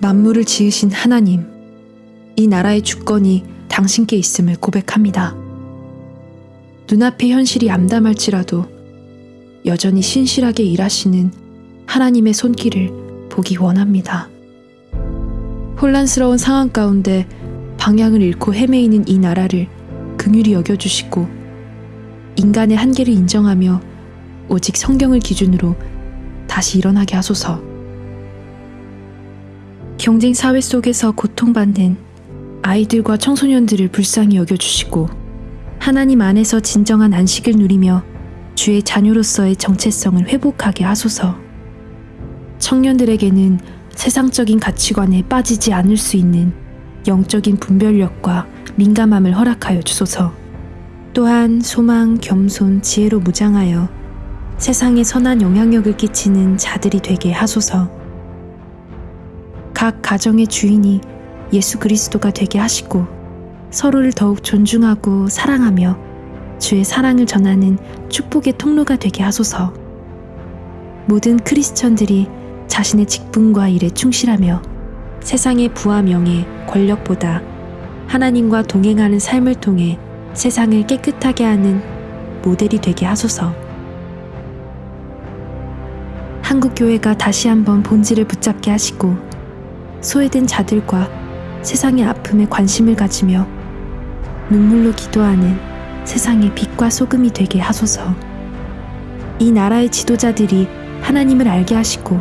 만물을 지으신 하나님, 이 나라의 주권이 당신께 있음을 고백합니다. 눈앞의 현실이 암담할지라도 여전히 신실하게 일하시는 하나님의 손길을 보기 원합니다. 혼란스러운 상황 가운데 방향을 잃고 헤매이는 이 나라를 긍휼히 여겨주시고 인간의 한계를 인정하며 오직 성경을 기준으로 다시 일어나게 하소서. 경쟁 사회 속에서 고통받는 아이들과 청소년들을 불쌍히 여겨주시고 하나님 안에서 진정한 안식을 누리며 주의 자녀로서의 정체성을 회복하게 하소서. 청년들에게는 세상적인 가치관에 빠지지 않을 수 있는 영적인 분별력과 민감함을 허락하여 주소서. 또한 소망, 겸손, 지혜로 무장하여 세상에 선한 영향력을 끼치는 자들이 되게 하소서. 각 가정의 주인이 예수 그리스도가 되게 하시고 서로를 더욱 존중하고 사랑하며 주의 사랑을 전하는 축복의 통로가 되게 하소서. 모든 크리스천들이 자신의 직분과 일에 충실하며 세상의 부와 명예, 권력보다 하나님과 동행하는 삶을 통해 세상을 깨끗하게 하는 모델이 되게 하소서. 한국교회가 다시 한번 본질을 붙잡게 하시고 소외된 자들과 세상의 아픔에 관심을 가지며 눈물로 기도하는 세상의 빛과 소금이 되게 하소서. 이 나라의 지도자들이 하나님을 알게 하시고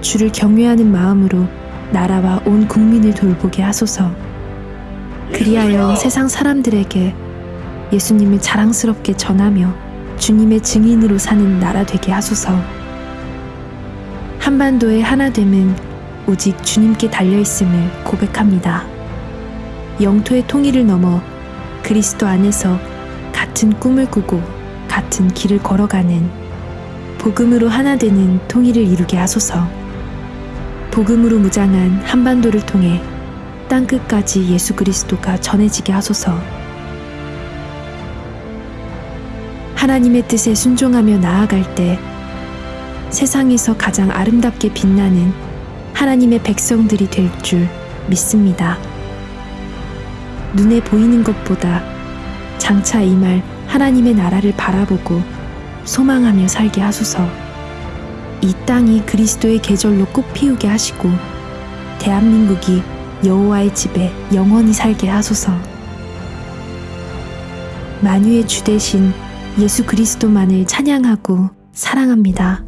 주를 경외하는 마음으로 나라와 온 국민을 돌보게 하소서. 그리하여 세상 사람들에게 예수님을 자랑스럽게 전하며 주님의 증인으로 사는 나라 되게 하소서. 한반도의 하나됨은 오직 주님께 달려있음을 고백합니다. 영토의 통일을 넘어 그리스도 안에서 같은 꿈을 꾸고 같은 길을 걸어가는 복음으로 하나 되는 통일을 이루게 하소서. 복음으로 무장한 한반도를 통해 땅끝까지 예수 그리스도가 전해지게 하소서. 하나님의 뜻에 순종하며 나아갈 때 세상에서 가장 아름답게 빛나는 하나님의 백성들이 될 줄 믿습니다. 눈에 보이는 것보다 장차 이말 하나님의 나라를 바라보고 소망하며 살게 하소서. 이 땅이 그리스도의 계절로 꽃 피우게 하시고 대한민국이 여호와의 집에 영원히 살게 하소서. 만유의 주 대신 예수 그리스도만을 찬양하고 사랑합니다.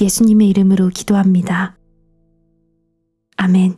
예수님의 이름으로 기도합니다. 아멘.